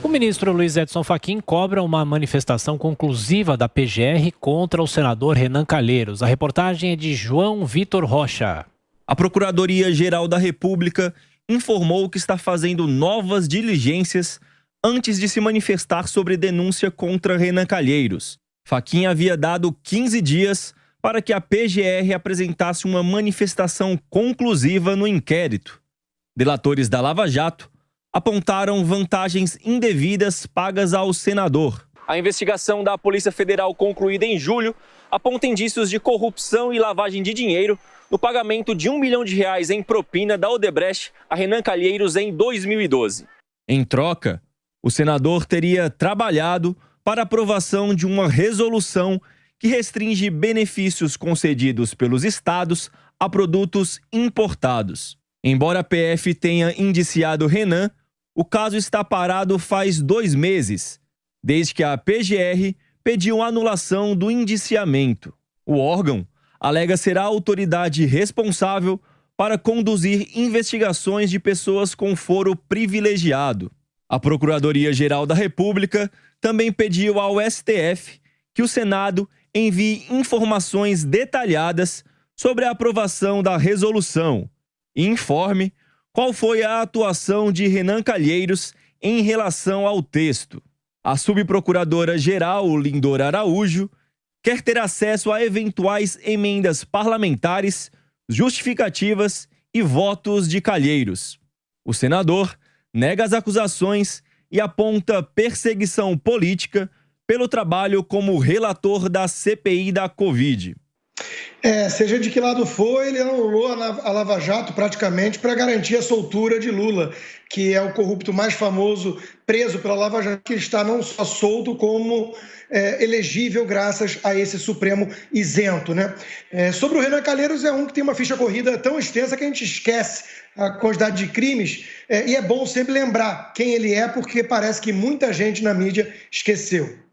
O ministro Luiz Edson Fachin cobra uma manifestação conclusiva da PGR contra o senador Renan Calheiros. A reportagem é de João Vitor Rocha. A Procuradoria-Geral da República informou que está fazendo novas diligências antes de se manifestar sobre denúncia contra Renan Calheiros. Fachin havia dado 15 dias para que a PGR apresentasse uma manifestação conclusiva no inquérito. Delatores da Lava Jato apontaram vantagens indevidas pagas ao senador. A investigação da Polícia Federal concluída em julho aponta indícios de corrupção e lavagem de dinheiro no pagamento de um milhão de reais em propina da Odebrecht a Renan Calheiros em 2012. Em troca, o senador teria trabalhado para aprovação de uma resolução que restringe benefícios concedidos pelos estados a produtos importados. Embora a PF tenha indiciado Renan, o caso está parado faz dois meses, desde que a PGR pediu anulação do indiciamento. O órgão alega ser a autoridade responsável para conduzir investigações de pessoas com foro privilegiado. A Procuradoria-Geral da República também pediu ao STF que o Senado envie informações detalhadas sobre a aprovação da resolução e informe qual foi a atuação de Renan Calheiros em relação ao texto. A subprocuradora-geral Lindor Araújo quer ter acesso a eventuais emendas parlamentares, justificativas e votos de Calheiros. O senador nega as acusações e aponta perseguição política pelo trabalho como relator da CPI da Covid. É, seja de que lado for, ele anulou a Lava Jato praticamente para garantir a soltura de Lula, que é o corrupto mais famoso preso pela Lava Jato, que está não só solto, como é, elegível graças a esse Supremo isento. Né? É, sobre o Renan Calheiros, é um que tem uma ficha corrida tão extensa que a gente esquece a quantidade de crimes, é, e é bom sempre lembrar quem ele é, porque parece que muita gente na mídia esqueceu.